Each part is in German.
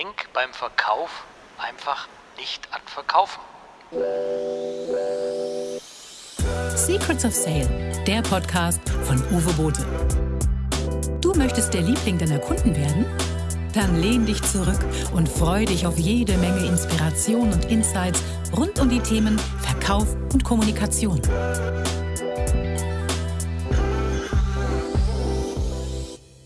Denk beim Verkauf einfach nicht an Verkaufen. Secrets of Sale, der Podcast von Uwe Bote. Du möchtest der Liebling deiner Kunden werden? Dann lehn dich zurück und freu dich auf jede Menge Inspiration und Insights rund um die Themen Verkauf und Kommunikation.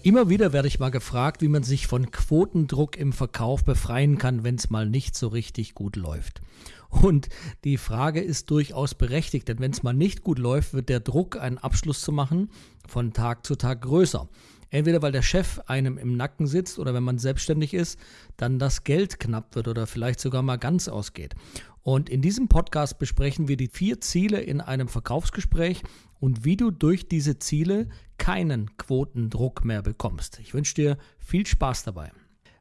Immer wieder werde ich mal gefragt, wie man sich von Quotendruck im Verkauf befreien kann, wenn es mal nicht so richtig gut läuft. Und die Frage ist durchaus berechtigt, denn wenn es mal nicht gut läuft, wird der Druck, einen Abschluss zu machen, von Tag zu Tag größer. Entweder weil der Chef einem im Nacken sitzt oder wenn man selbstständig ist, dann das Geld knapp wird oder vielleicht sogar mal ganz ausgeht. Und in diesem Podcast besprechen wir die vier Ziele in einem Verkaufsgespräch und wie du durch diese Ziele keinen Quotendruck mehr bekommst. Ich wünsche dir viel Spaß dabei.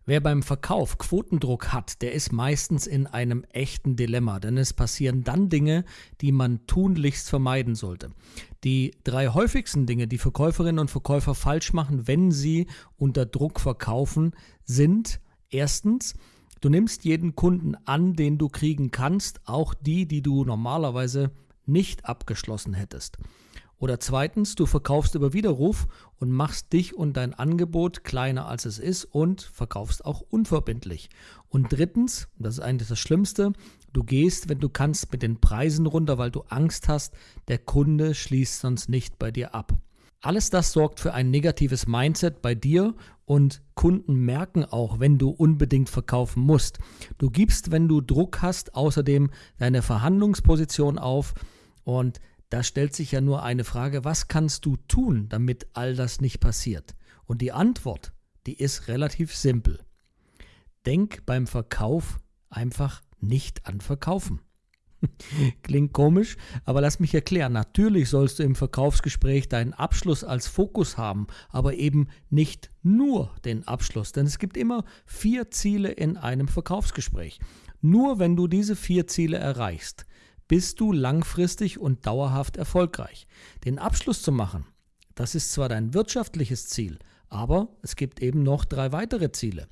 Wer beim Verkauf Quotendruck hat, der ist meistens in einem echten Dilemma, denn es passieren dann Dinge, die man tunlichst vermeiden sollte. Die drei häufigsten Dinge, die Verkäuferinnen und Verkäufer falsch machen, wenn sie unter Druck verkaufen, sind erstens, Du nimmst jeden Kunden an, den du kriegen kannst, auch die, die du normalerweise nicht abgeschlossen hättest. Oder zweitens, du verkaufst über Widerruf und machst dich und dein Angebot kleiner als es ist und verkaufst auch unverbindlich. Und drittens, das ist eigentlich das Schlimmste, du gehst, wenn du kannst, mit den Preisen runter, weil du Angst hast, der Kunde schließt sonst nicht bei dir ab. Alles das sorgt für ein negatives Mindset bei dir und Kunden merken auch, wenn du unbedingt verkaufen musst. Du gibst, wenn du Druck hast, außerdem deine Verhandlungsposition auf und da stellt sich ja nur eine Frage, was kannst du tun, damit all das nicht passiert? Und die Antwort, die ist relativ simpel. Denk beim Verkauf einfach nicht an Verkaufen. Klingt komisch, aber lass mich erklären. Natürlich sollst du im Verkaufsgespräch deinen Abschluss als Fokus haben, aber eben nicht nur den Abschluss, denn es gibt immer vier Ziele in einem Verkaufsgespräch. Nur wenn du diese vier Ziele erreichst, bist du langfristig und dauerhaft erfolgreich. Den Abschluss zu machen, das ist zwar dein wirtschaftliches Ziel, aber es gibt eben noch drei weitere Ziele.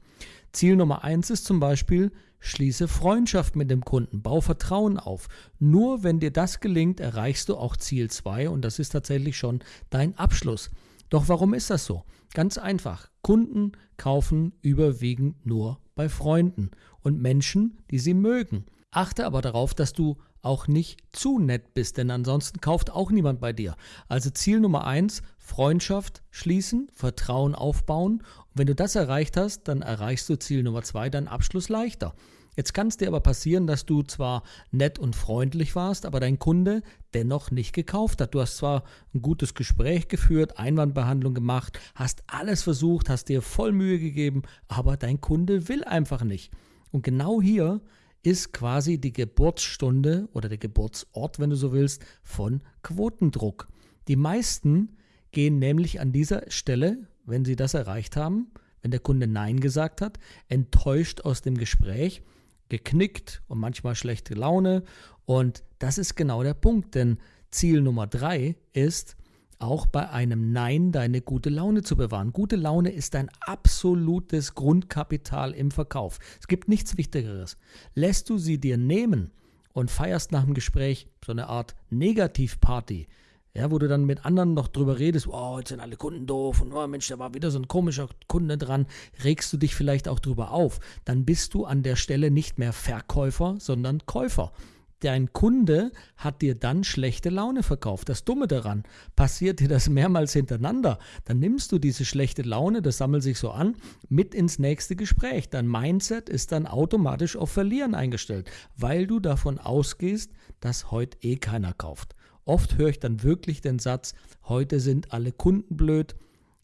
Ziel Nummer eins ist zum Beispiel, Schließe Freundschaft mit dem Kunden, bau Vertrauen auf. Nur wenn dir das gelingt, erreichst du auch Ziel 2 und das ist tatsächlich schon dein Abschluss. Doch warum ist das so? Ganz einfach. Kunden kaufen überwiegend nur bei Freunden und Menschen, die sie mögen. Achte aber darauf, dass du auch nicht zu nett bist, denn ansonsten kauft auch niemand bei dir. Also Ziel Nummer eins: Freundschaft schließen, Vertrauen aufbauen wenn du das erreicht hast, dann erreichst du Ziel Nummer zwei, deinen Abschluss leichter. Jetzt kann es dir aber passieren, dass du zwar nett und freundlich warst, aber dein Kunde dennoch nicht gekauft hat. Du hast zwar ein gutes Gespräch geführt, Einwandbehandlung gemacht, hast alles versucht, hast dir voll Mühe gegeben, aber dein Kunde will einfach nicht. Und genau hier ist quasi die Geburtsstunde oder der Geburtsort, wenn du so willst, von Quotendruck. Die meisten gehen nämlich an dieser Stelle wenn Sie das erreicht haben, wenn der Kunde Nein gesagt hat, enttäuscht aus dem Gespräch, geknickt und manchmal schlechte Laune. Und das ist genau der Punkt, denn Ziel Nummer drei ist, auch bei einem Nein deine gute Laune zu bewahren. Gute Laune ist ein absolutes Grundkapital im Verkauf. Es gibt nichts Wichtigeres. Lässt du sie dir nehmen und feierst nach dem Gespräch so eine Art Negativparty, ja, wo du dann mit anderen noch drüber redest, oh, jetzt sind alle Kunden doof und oh Mensch, da war wieder so ein komischer Kunde dran, regst du dich vielleicht auch drüber auf. Dann bist du an der Stelle nicht mehr Verkäufer, sondern Käufer. Dein Kunde hat dir dann schlechte Laune verkauft. Das Dumme daran, passiert dir das mehrmals hintereinander, dann nimmst du diese schlechte Laune, das sammelt sich so an, mit ins nächste Gespräch. Dein Mindset ist dann automatisch auf Verlieren eingestellt, weil du davon ausgehst, dass heute eh keiner kauft. Oft höre ich dann wirklich den Satz, heute sind alle Kunden blöd.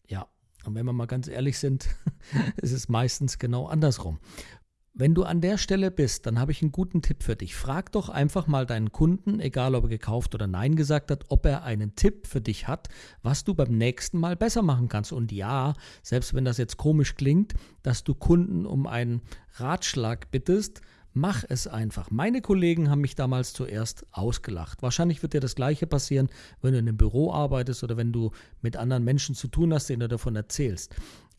Ja, und wenn wir mal ganz ehrlich sind, ist es meistens genau andersrum. Wenn du an der Stelle bist, dann habe ich einen guten Tipp für dich. Frag doch einfach mal deinen Kunden, egal ob er gekauft oder nein gesagt hat, ob er einen Tipp für dich hat, was du beim nächsten Mal besser machen kannst. Und ja, selbst wenn das jetzt komisch klingt, dass du Kunden um einen Ratschlag bittest, Mach es einfach. Meine Kollegen haben mich damals zuerst ausgelacht. Wahrscheinlich wird dir das gleiche passieren, wenn du in einem Büro arbeitest oder wenn du mit anderen Menschen zu tun hast, denen du davon erzählst.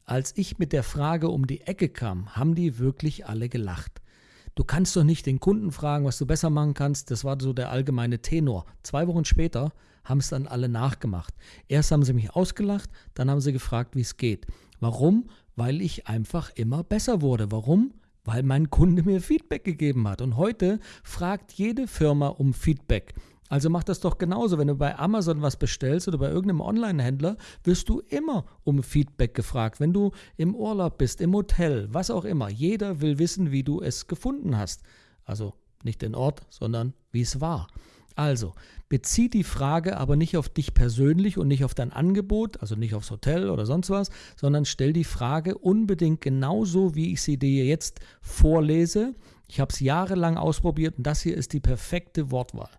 Als ich mit der Frage um die Ecke kam, haben die wirklich alle gelacht. Du kannst doch nicht den Kunden fragen, was du besser machen kannst. Das war so der allgemeine Tenor. Zwei Wochen später haben es dann alle nachgemacht. Erst haben sie mich ausgelacht, dann haben sie gefragt, wie es geht. Warum? Weil ich einfach immer besser wurde. Warum? Weil mein Kunde mir Feedback gegeben hat. Und heute fragt jede Firma um Feedback. Also mach das doch genauso. Wenn du bei Amazon was bestellst oder bei irgendeinem Online-Händler, wirst du immer um Feedback gefragt. Wenn du im Urlaub bist, im Hotel, was auch immer. Jeder will wissen, wie du es gefunden hast. Also nicht den Ort, sondern wie es war. Also, bezieh die Frage aber nicht auf dich persönlich und nicht auf dein Angebot, also nicht aufs Hotel oder sonst was, sondern stell die Frage unbedingt genauso, wie ich sie dir jetzt vorlese. Ich habe es jahrelang ausprobiert und das hier ist die perfekte Wortwahl.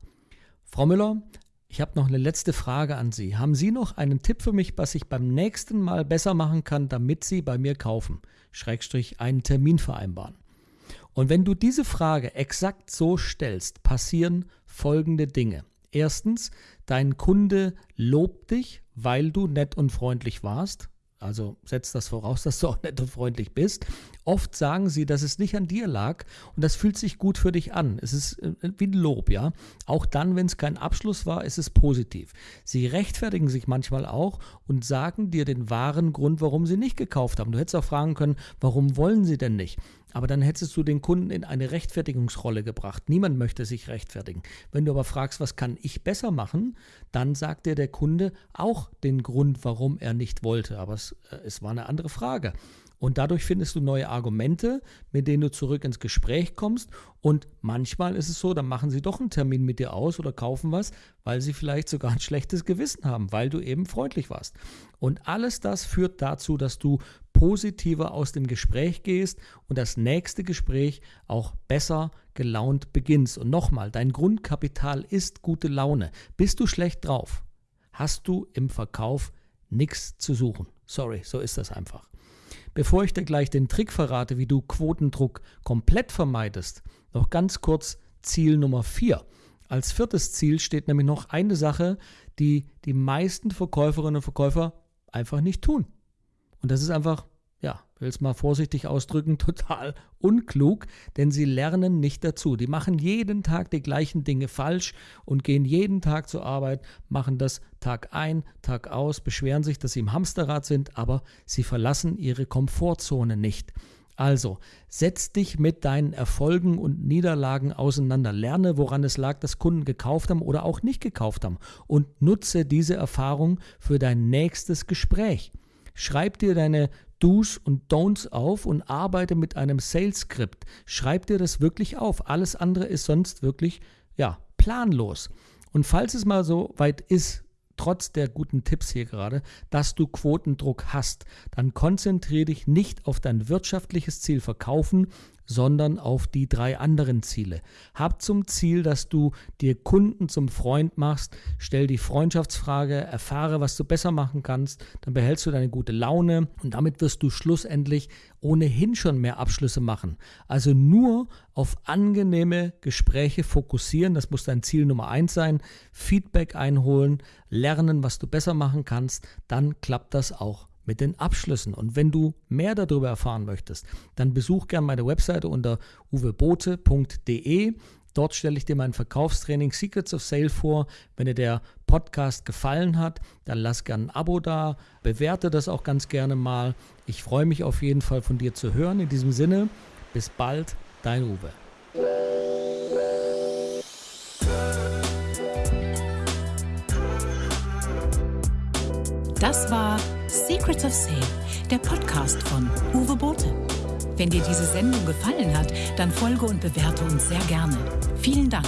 Frau Müller, ich habe noch eine letzte Frage an Sie. Haben Sie noch einen Tipp für mich, was ich beim nächsten Mal besser machen kann, damit Sie bei mir kaufen? Schrägstrich einen Termin vereinbaren. Und wenn du diese Frage exakt so stellst, passieren folgende Dinge. Erstens, dein Kunde lobt dich, weil du nett und freundlich warst. Also setzt das voraus, dass du auch nett und freundlich bist. Oft sagen sie, dass es nicht an dir lag und das fühlt sich gut für dich an. Es ist äh, wie ein Lob, ja. Auch dann, wenn es kein Abschluss war, ist es positiv. Sie rechtfertigen sich manchmal auch und sagen dir den wahren Grund, warum sie nicht gekauft haben. Du hättest auch fragen können, warum wollen sie denn nicht? Aber dann hättest du den Kunden in eine Rechtfertigungsrolle gebracht. Niemand möchte sich rechtfertigen. Wenn du aber fragst, was kann ich besser machen, dann sagt dir der Kunde auch den Grund, warum er nicht wollte. Aber es, äh, es war eine andere Frage. Und dadurch findest du neue Argumente, mit denen du zurück ins Gespräch kommst. Und manchmal ist es so, dann machen sie doch einen Termin mit dir aus oder kaufen was, weil sie vielleicht sogar ein schlechtes Gewissen haben, weil du eben freundlich warst. Und alles das führt dazu, dass du positiver aus dem Gespräch gehst und das nächste Gespräch auch besser gelaunt beginnst. Und nochmal, dein Grundkapital ist gute Laune. Bist du schlecht drauf, hast du im Verkauf nichts zu suchen. Sorry, so ist das einfach. Bevor ich dir gleich den Trick verrate, wie du Quotendruck komplett vermeidest, noch ganz kurz Ziel Nummer 4. Als viertes Ziel steht nämlich noch eine Sache, die die meisten Verkäuferinnen und Verkäufer einfach nicht tun. Und das ist einfach ja, will es mal vorsichtig ausdrücken, total unklug, denn sie lernen nicht dazu. Die machen jeden Tag die gleichen Dinge falsch und gehen jeden Tag zur Arbeit, machen das Tag ein, Tag aus, beschweren sich, dass sie im Hamsterrad sind, aber sie verlassen ihre Komfortzone nicht. Also, setz dich mit deinen Erfolgen und Niederlagen auseinander. Lerne, woran es lag, dass Kunden gekauft haben oder auch nicht gekauft haben. Und nutze diese Erfahrung für dein nächstes Gespräch. Schreib dir deine Do's und Don'ts auf und arbeite mit einem Sales-Skript. Schreib dir das wirklich auf. Alles andere ist sonst wirklich, ja, planlos. Und falls es mal so weit ist, trotz der guten Tipps hier gerade, dass du Quotendruck hast, dann konzentriere dich nicht auf dein wirtschaftliches Ziel verkaufen, sondern auf die drei anderen Ziele. Hab zum Ziel, dass du dir Kunden zum Freund machst, stell die Freundschaftsfrage, erfahre, was du besser machen kannst, dann behältst du deine gute Laune und damit wirst du schlussendlich ohnehin schon mehr Abschlüsse machen. Also nur auf angenehme Gespräche fokussieren, das muss dein Ziel Nummer eins sein, Feedback einholen, lernen, was du besser machen kannst, dann klappt das auch mit den Abschlüssen. Und wenn du mehr darüber erfahren möchtest, dann besuch gerne meine Webseite unter uwebote.de. Dort stelle ich dir mein Verkaufstraining Secrets of Sale vor. Wenn dir der Podcast gefallen hat, dann lass gerne ein Abo da, bewerte das auch ganz gerne mal. Ich freue mich auf jeden Fall von dir zu hören. In diesem Sinne, bis bald, dein Uwe. Das war Secrets of Sale, der Podcast von Uwe Bote. Wenn dir diese Sendung gefallen hat, dann folge und bewerte uns sehr gerne. Vielen Dank.